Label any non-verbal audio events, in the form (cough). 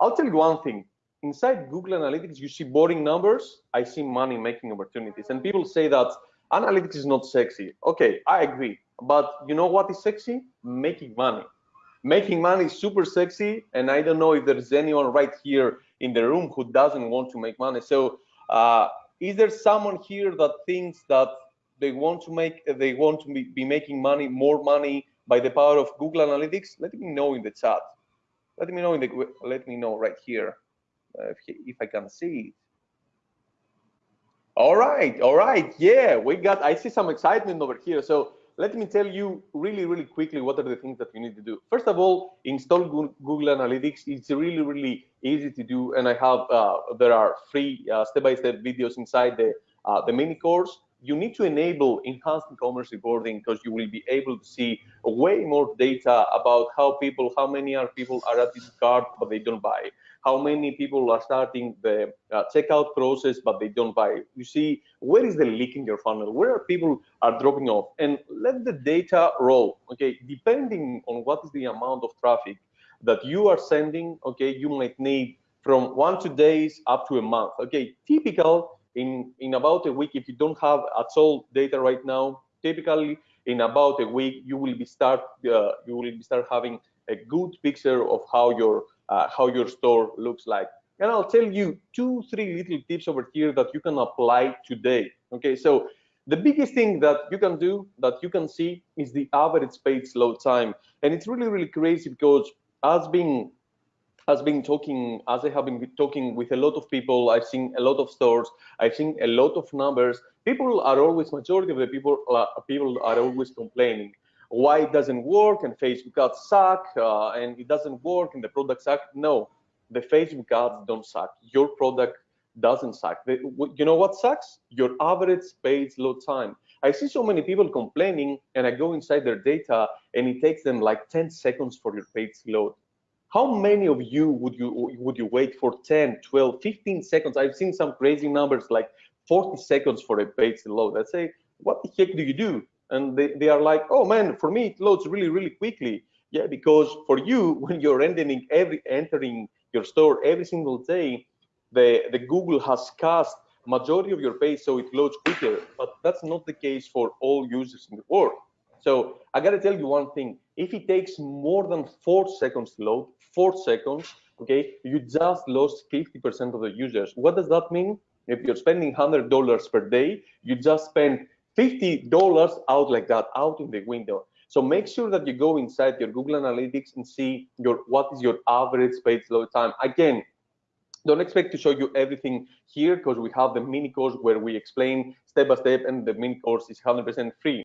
I'll tell you one thing. Inside Google Analytics, you see boring numbers. I see money making opportunities. And people say that analytics is not sexy. Okay, I agree. But you know what is sexy? Making money. Making money is super sexy. And I don't know if there's anyone right here in the room who doesn't want to make money. So uh, is there someone here that thinks that they want to make, they want to be, be making money, more money by the power of Google Analytics? Let me know in the chat. Let me know in the, let me know right here uh, if, if I can see it. All right, all right, yeah, we got, I see some excitement over here. So let me tell you really, really quickly what are the things that you need to do. First of all, install Google Analytics. It's really, really easy to do. And I have, uh, there are free uh, step-by-step -step videos inside the, uh, the mini course. You need to enable enhanced e-commerce reporting because you will be able to see way more data about how people, how many are people are at this cart, but they don't buy. How many people are starting the uh, checkout process but they don't buy. You see where is the leak in your funnel? Where are people are dropping off? And let the data roll okay? Depending on what is the amount of traffic that you are sending okay you might need from one to days up to a month okay? Typical in in about a week if you don't have at all data right now typically in about a week you will be start uh, you will be start having a good picture of how your uh, how your store looks like. And I'll tell you two, three little tips over here that you can apply today. Okay, so the biggest thing that you can do that you can see is the average page load time. And it's really, really crazy because as being has been talking, as I have been talking with a lot of people, I've seen a lot of stores, I've seen a lot of numbers. People are always, majority of the people, uh, people are always complaining why it doesn't work and Facebook ads suck uh, and it doesn't work and the product suck. No, the Facebook ads don't suck. Your product doesn't suck. You know what sucks? Your average page load time. I see so many people complaining and I go inside their data and it takes them like 10 seconds for your page load. How many of you would you would you wait for 10, 12, 15 seconds? I've seen some crazy numbers like 40 seconds for a page to load. I say, what the heck do you do? and they, they are like, oh man, for me it loads really, really quickly. Yeah, because for you, (laughs) when you're entering every entering your store every single day, the, the Google has cast majority of your page so it loads quicker, but that's not the case for all users in the world. So I gotta tell you one thing, if it takes more than four seconds to load, four seconds, okay, you just lost 50% of the users. What does that mean? If you're spending $100 per day, you just spend $50 out like that, out in the window. So make sure that you go inside your Google Analytics and see your what is your average page load time. Again, don't expect to show you everything here because we have the mini course where we explain step by step and the mini course is 100% free.